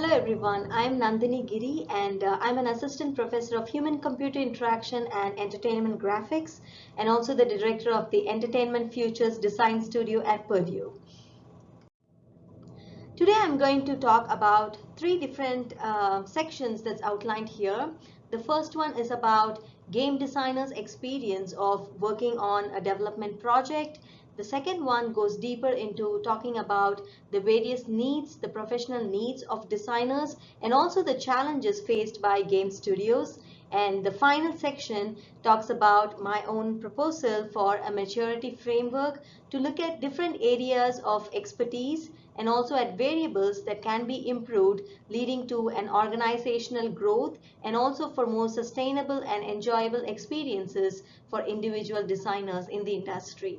Hello everyone, I'm Nandini Giri and uh, I'm an assistant professor of human computer interaction and entertainment graphics and also the director of the Entertainment Futures Design Studio at Purdue. Today I'm going to talk about three different uh, sections that's outlined here. The first one is about game designers experience of working on a development project the second one goes deeper into talking about the various needs, the professional needs of designers and also the challenges faced by game studios. And the final section talks about my own proposal for a maturity framework to look at different areas of expertise and also at variables that can be improved leading to an organizational growth and also for more sustainable and enjoyable experiences for individual designers in the industry.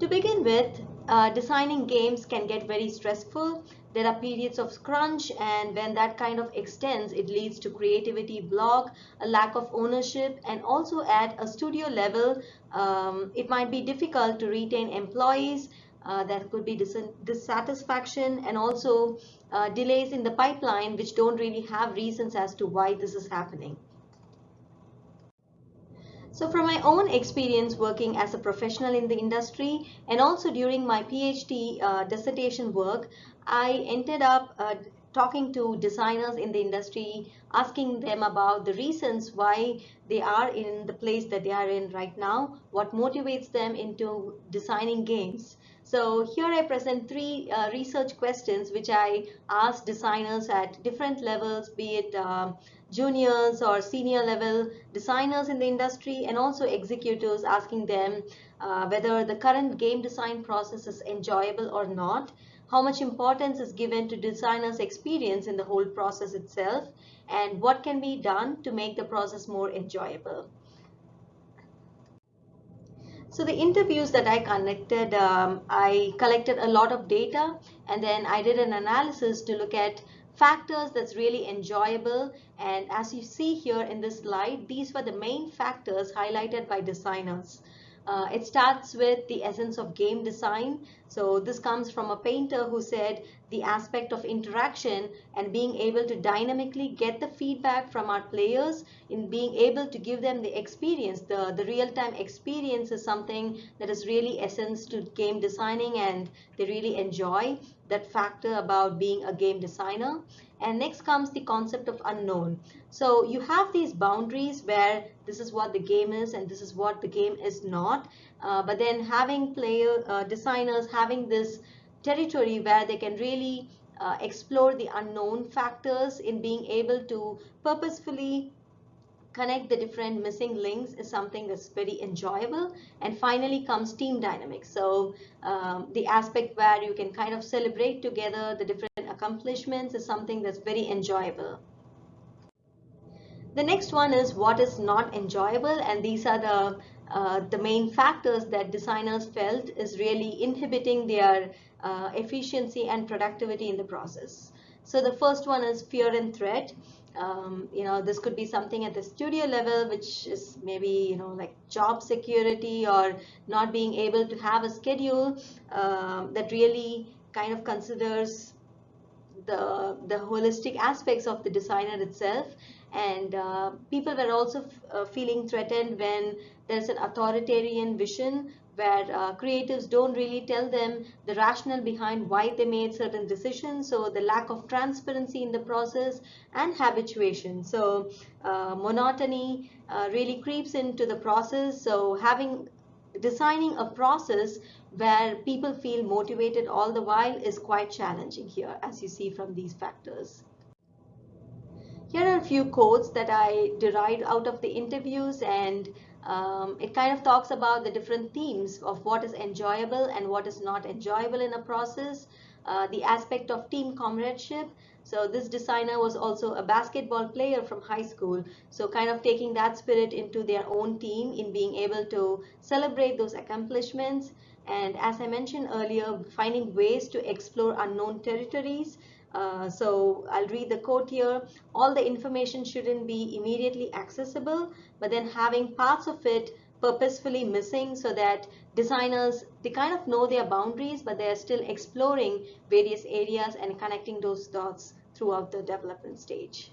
To begin with, uh, designing games can get very stressful. There are periods of crunch and when that kind of extends, it leads to creativity block, a lack of ownership and also at a studio level, um, it might be difficult to retain employees. Uh, there could be dis dissatisfaction and also uh, delays in the pipeline which don't really have reasons as to why this is happening. So from my own experience working as a professional in the industry and also during my PhD uh, dissertation work, I ended up uh, talking to designers in the industry, asking them about the reasons why they are in the place that they are in right now, what motivates them into designing games. So here I present three uh, research questions which I asked designers at different levels, be it um, juniors or senior level designers in the industry and also executives asking them uh, whether the current game design process is enjoyable or not, how much importance is given to designers experience in the whole process itself and what can be done to make the process more enjoyable. So the interviews that I conducted, um, I collected a lot of data and then I did an analysis to look at factors that's really enjoyable. And as you see here in this slide these were the main factors highlighted by designers uh, it starts with the essence of game design. So this comes from a painter who said the aspect of interaction and being able to dynamically get the feedback from our players in being able to give them the experience. The, the real-time experience is something that is really essence to game designing and they really enjoy that factor about being a game designer. And next comes the concept of unknown. So you have these boundaries where this is what the game is and this is what the game is not. Uh, but then having player uh, designers having this territory where they can really uh, explore the unknown factors in being able to purposefully connect the different missing links is something that's very enjoyable. And finally comes team dynamics. So um, the aspect where you can kind of celebrate together the different accomplishments is something that's very enjoyable. The next one is what is not enjoyable and these are the uh, the main factors that designers felt is really inhibiting their uh, efficiency and productivity in the process. So the first one is fear and threat. Um, you know, this could be something at the studio level, which is maybe, you know, like job security or not being able to have a schedule um, that really kind of considers the, the holistic aspects of the designer itself. And uh, people were also uh, feeling threatened when there's an authoritarian vision where uh, creatives don't really tell them the rationale behind why they made certain decisions so the lack of transparency in the process and habituation so uh, monotony uh, really creeps into the process so having designing a process where people feel motivated all the while is quite challenging here as you see from these factors. Here are a few quotes that I derived out of the interviews and um, it kind of talks about the different themes of what is enjoyable and what is not enjoyable in a process, uh, the aspect of team comradeship, so this designer was also a basketball player from high school. So kind of taking that spirit into their own team in being able to celebrate those accomplishments. And as I mentioned earlier, finding ways to explore unknown territories. Uh, so I'll read the quote here. All the information shouldn't be immediately accessible, but then having parts of it purposefully missing so that designers they kind of know their boundaries but they are still exploring various areas and connecting those dots throughout the development stage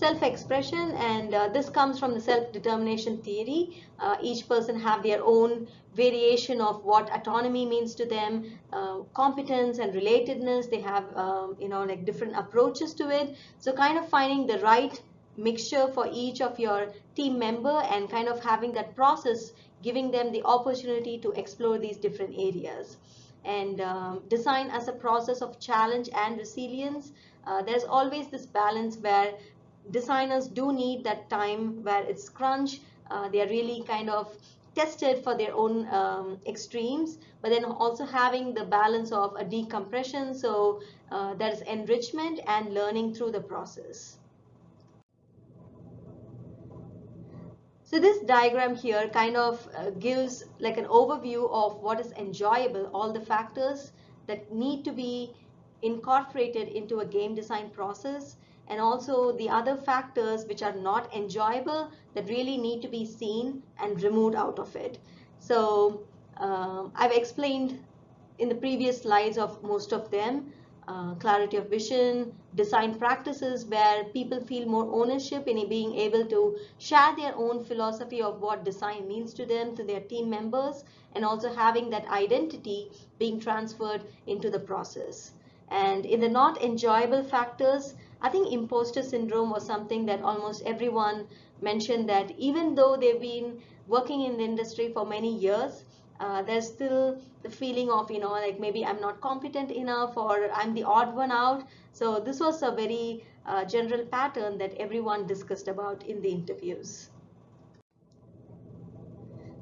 self-expression and uh, this comes from the self-determination theory. Uh, each person have their own variation of what autonomy means to them uh, competence and relatedness. They have um, you know like different approaches to it. So kind of finding the right mixture for each of your team member and kind of having that process giving them the opportunity to explore these different areas. And um, design as a process of challenge and resilience. Uh, there's always this balance where designers do need that time where it's crunch. Uh, they are really kind of tested for their own um, extremes but then also having the balance of a decompression. So uh, there is enrichment and learning through the process. So this diagram here kind of uh, gives like an overview of what is enjoyable, all the factors that need to be incorporated into a game design process and also the other factors which are not enjoyable that really need to be seen and removed out of it. So um, I've explained in the previous slides of most of them uh, clarity of vision, design practices where people feel more ownership in being able to share their own philosophy of what design means to them, to their team members, and also having that identity being transferred into the process. And in the not enjoyable factors, I think imposter syndrome was something that almost everyone mentioned that even though they've been working in the industry for many years, uh, there's still the feeling of, you know, like maybe I'm not competent enough or I'm the odd one out. So this was a very uh, general pattern that everyone discussed about in the interviews.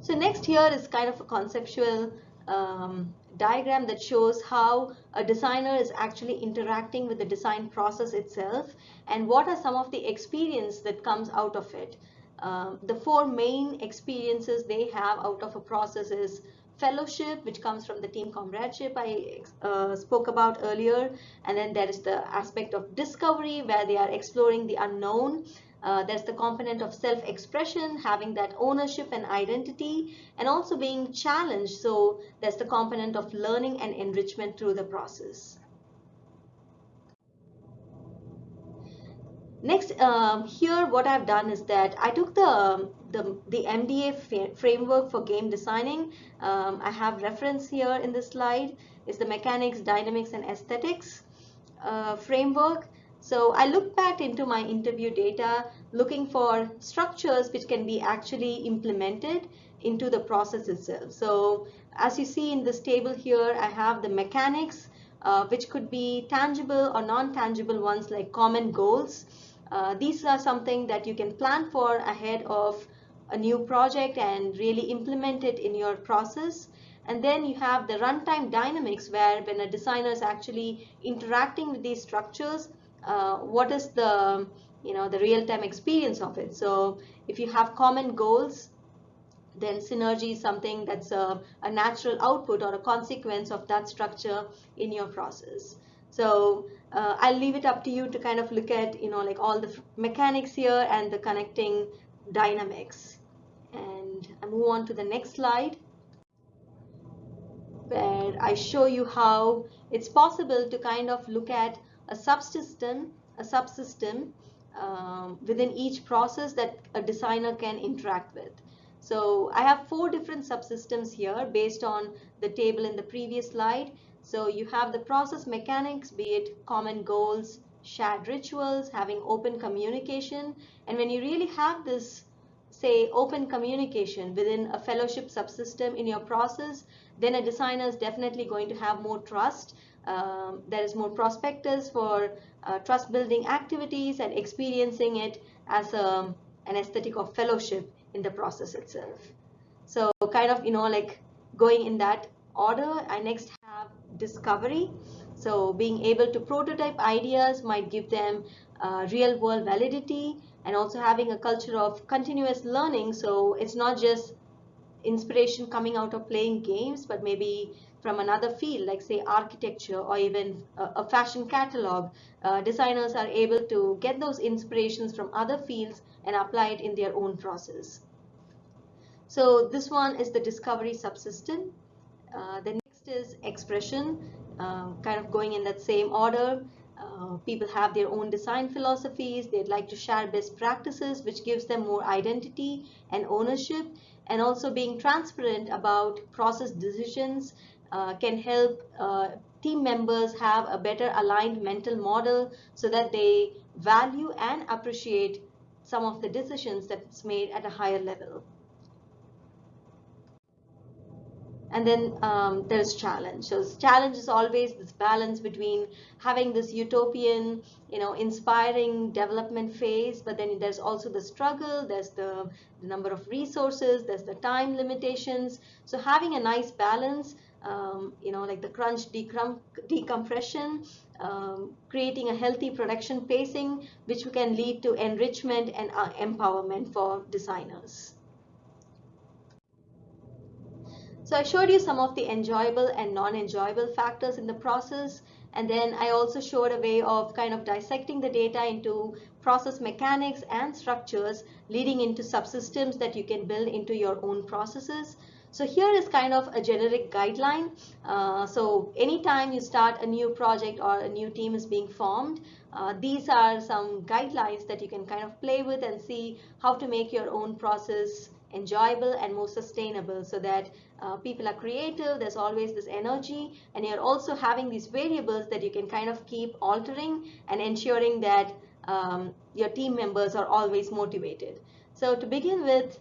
So next here is kind of a conceptual um, diagram that shows how a designer is actually interacting with the design process itself and what are some of the experience that comes out of it. Um, the four main experiences they have out of a process is fellowship, which comes from the team comradeship I uh, spoke about earlier. And then there is the aspect of discovery where they are exploring the unknown. Uh, there's the component of self-expression, having that ownership and identity, and also being challenged. So there's the component of learning and enrichment through the process. Next, um, here what I've done is that I took the, the, the MDA framework for game designing. Um, I have reference here in this slide. It's the mechanics, dynamics, and aesthetics uh, framework. So I looked back into my interview data looking for structures which can be actually implemented into the process itself. So as you see in this table here, I have the mechanics, uh, which could be tangible or non-tangible ones like common goals. Uh, these are something that you can plan for ahead of a new project and really implement it in your process. And then you have the runtime dynamics where when a designer is actually interacting with these structures, uh, what is the you know the real-time experience of it. So if you have common goals, then synergy is something that's a, a natural output or a consequence of that structure in your process. So uh, I'll leave it up to you to kind of look at, you know, like all the mechanics here and the connecting dynamics. And I move on to the next slide where I show you how it's possible to kind of look at a subsystem, a subsystem um, within each process that a designer can interact with. So I have four different subsystems here based on the table in the previous slide. So you have the process mechanics, be it common goals, shared rituals, having open communication. And when you really have this, say, open communication within a fellowship subsystem in your process, then a designer is definitely going to have more trust. Um, there is more prospectus for uh, trust building activities and experiencing it as a, an aesthetic of fellowship in the process itself. So kind of, you know, like going in that order, I next have discovery. So being able to prototype ideas might give them uh, real world validity and also having a culture of continuous learning. So it's not just inspiration coming out of playing games, but maybe from another field like say architecture or even a, fashion catalog. Uh, designers are able to get those inspirations from other fields and apply it in their own process. So this one is the discovery subsystem. Uh, the next is expression, uh, kind of going in that same order. Uh, people have their own design philosophies. They'd like to share best practices, which gives them more identity and ownership. And also being transparent about process decisions uh, can help uh, team members have a better aligned mental model so that they value and appreciate some of the decisions that's made at a higher level. and then um, there's challenge so challenge is always this balance between having this utopian you know inspiring development phase but then there's also the struggle there's the, the number of resources there's the time limitations so having a nice balance um, you know like the crunch decom decompression um, creating a healthy production pacing which can lead to enrichment and uh, empowerment for designers so I showed you some of the enjoyable and non-enjoyable factors in the process. And then I also showed a way of kind of dissecting the data into process mechanics and structures leading into subsystems that you can build into your own processes. So here is kind of a generic guideline. Uh, so anytime you start a new project or a new team is being formed, uh, these are some guidelines that you can kind of play with and see how to make your own process enjoyable and more sustainable so that uh, people are creative, there's always this energy, and you're also having these variables that you can kind of keep altering and ensuring that um, your team members are always motivated. So to begin with,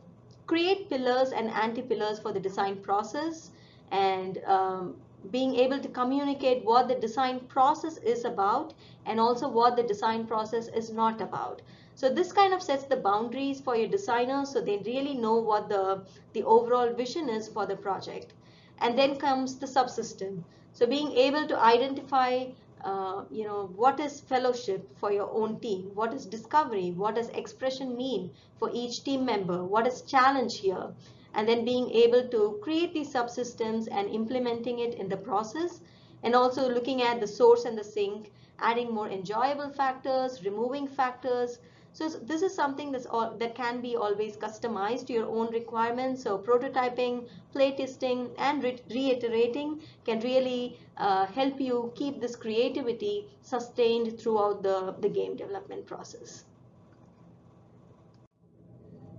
create pillars and anti-pillars for the design process and um, being able to communicate what the design process is about and also what the design process is not about. So this kind of sets the boundaries for your designers so they really know what the, the overall vision is for the project. And then comes the subsystem. So being able to identify uh, you know, what is fellowship for your own team? What is discovery? What does expression mean for each team member? What is challenge here? And then being able to create these subsystems and implementing it in the process and also looking at the source and the sink, adding more enjoyable factors, removing factors, so this is something that's all, that can be always customized to your own requirements. So prototyping, playtesting, and re reiterating can really uh, help you keep this creativity sustained throughout the, the game development process.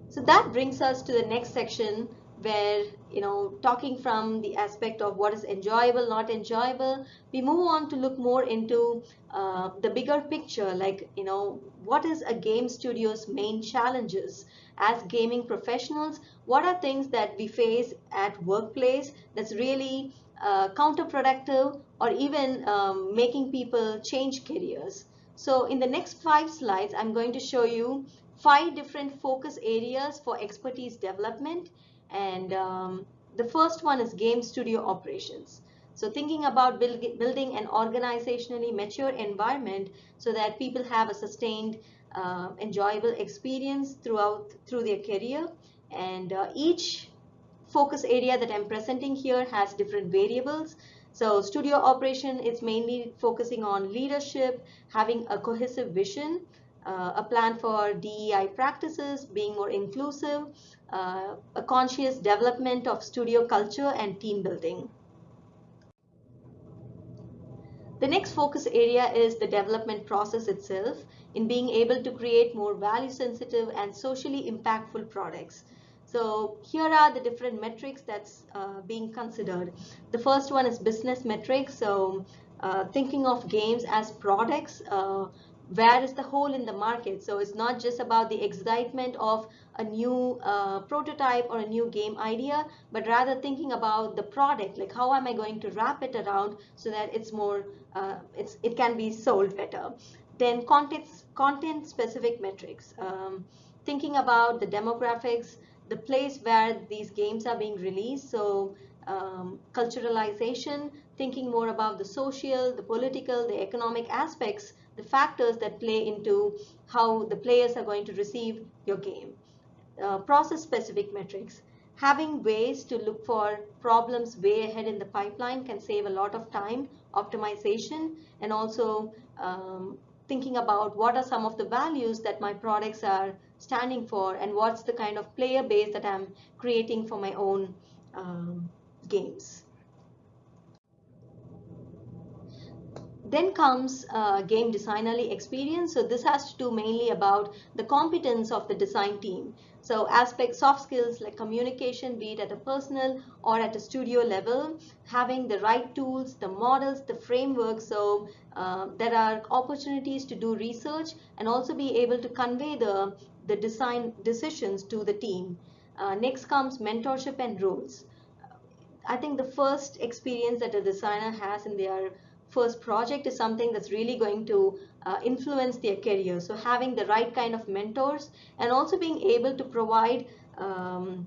So that brings us to the next section where you know talking from the aspect of what is enjoyable not enjoyable we move on to look more into uh, the bigger picture like you know what is a game studio's main challenges? As gaming professionals what are things that we face at workplace that's really uh, counterproductive or even um, making people change careers? So in the next five slides i'm going to show you five different focus areas for expertise development and um, the first one is game studio operations. So thinking about build, building an organizationally mature environment so that people have a sustained, uh, enjoyable experience throughout through their career. And uh, each focus area that I'm presenting here has different variables. So studio operation is mainly focusing on leadership, having a cohesive vision, uh, a plan for DEI practices, being more inclusive, uh, a conscious development of studio culture and team building. The next focus area is the development process itself in being able to create more value sensitive and socially impactful products. So here are the different metrics that's uh, being considered. The first one is business metrics. So uh, thinking of games as products, uh, where is the hole in the market? So it's not just about the excitement of a new uh, prototype or a new game idea but rather thinking about the product. Like how am i going to wrap it around so that it's more uh, it's it can be sold better? Then content content specific metrics um, thinking about the demographics the place where these games are being released. So um, culturalization thinking more about the social the political the economic aspects the factors that play into how the players are going to receive your game. Uh, process specific metrics. Having ways to look for problems way ahead in the pipeline can save a lot of time, optimization, and also um, thinking about what are some of the values that my products are standing for and what's the kind of player base that I'm creating for my own um, games. Then comes uh, game designerly experience. So this has to do mainly about the competence of the design team. So aspects, soft skills like communication, be it at a personal or at a studio level, having the right tools, the models, the framework. So uh, there are opportunities to do research and also be able to convey the, the design decisions to the team. Uh, next comes mentorship and roles. I think the first experience that a designer has in their first project is something that's really going to uh, influence their career. So having the right kind of mentors and also being able to provide um,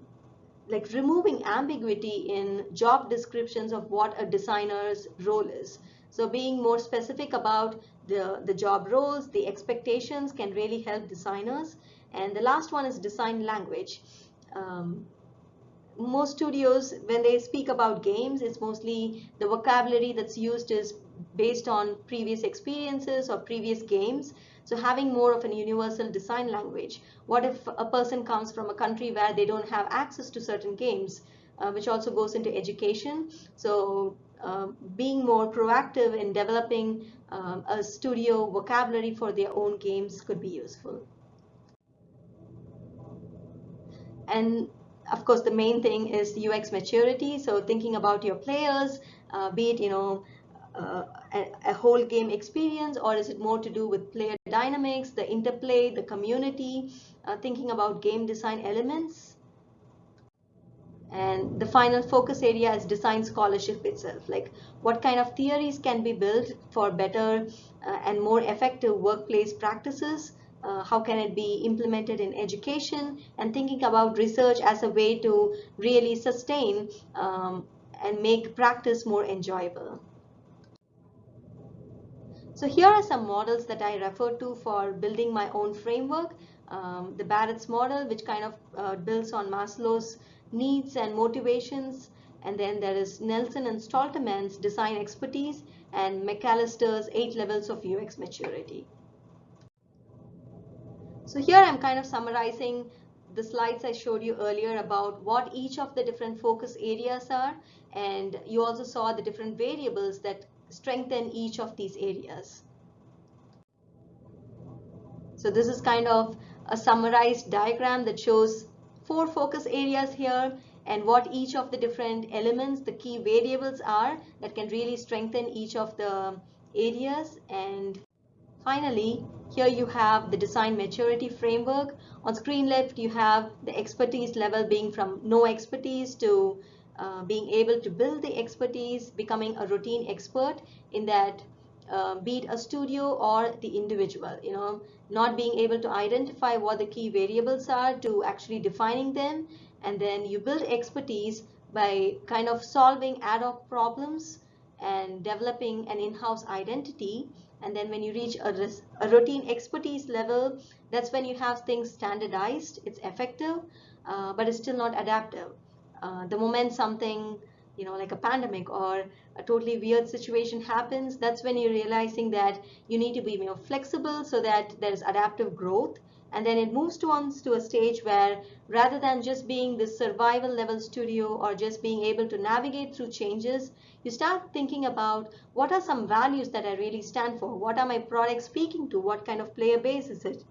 like removing ambiguity in job descriptions of what a designer's role is. So being more specific about the, the job roles, the expectations can really help designers. And the last one is design language. Um, most studios, when they speak about games, it's mostly the vocabulary that's used is based on previous experiences or previous games. So having more of an universal design language. What if a person comes from a country where they don't have access to certain games, uh, which also goes into education. So uh, being more proactive in developing um, a studio vocabulary for their own games could be useful. And of course, the main thing is UX maturity. So thinking about your players, uh, be it, you know, uh, a, a, whole game experience or is it more to do with player dynamics, the interplay, the community, uh, thinking about game design elements. And the final focus area is design scholarship itself, like what kind of theories can be built for better uh, and more effective workplace practices, uh, how can it be implemented in education and thinking about research as a way to really sustain um, and make practice more enjoyable. So here are some models that I refer to for building my own framework. Um, the Barrett's model, which kind of uh, builds on Maslow's needs and motivations. And then there is Nelson and Stolterman's design expertise and McAllister's eight levels of UX maturity. So here I'm kind of summarizing the slides I showed you earlier about what each of the different focus areas are. And you also saw the different variables that strengthen each of these areas. So this is kind of a summarized diagram that shows four focus areas here and what each of the different elements, the key variables are that can really strengthen each of the areas. And finally, here you have the design maturity framework. On screen left, you have the expertise level being from no expertise to uh, being able to build the expertise, becoming a routine expert in that uh, be it a studio or the individual, you know, not being able to identify what the key variables are to actually defining them. And then you build expertise by kind of solving ad hoc problems and developing an in-house identity. And then when you reach a, a, routine expertise level, that's when you have things standardized, it's effective, uh, but it's still not adaptive. Uh, the moment something you know like a pandemic or a totally weird situation happens that's when you're realizing that you need to be more flexible so that there's adaptive growth. And then it moves to to a stage where rather than just being this survival level studio or just being able to navigate through changes you start thinking about what are some values that i really stand for? What are my products speaking to? What kind of player base is it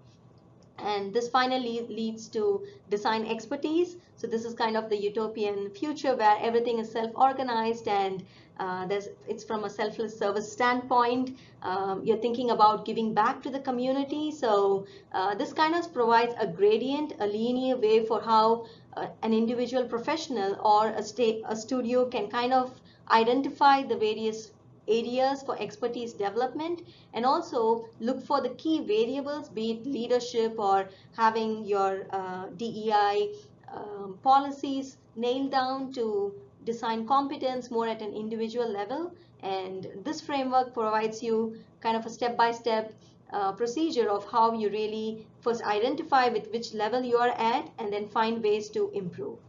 and this finally leads to design expertise. So this is kind of the utopian future where everything is self-organized and uh, it's from a selfless service standpoint. Um, you're thinking about giving back to the community. So uh, this kind of provides a gradient, a linear way for how uh, an individual professional or a, a studio can kind of identify the various areas for expertise development and also look for the key variables, be it leadership or having your uh, DEI um, policies nailed down to design competence more at an individual level. And this framework provides you kind of a step-by-step -step, uh, procedure of how you really first identify with which level you are at and then find ways to improve.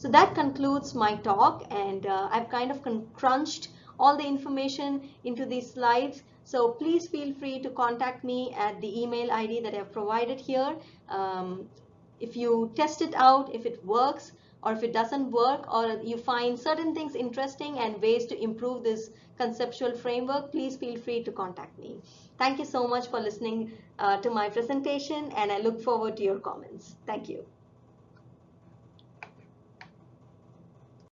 So that concludes my talk and uh, I've kind of crunched all the information into these slides So please feel free to contact me at the email ID that I've provided here. Um, if you test it out, if it works, or if it doesn't work, or you find certain things interesting and ways to improve this conceptual framework, please feel free to contact me. Thank you so much for listening uh, to my presentation and I look forward to your comments. Thank you.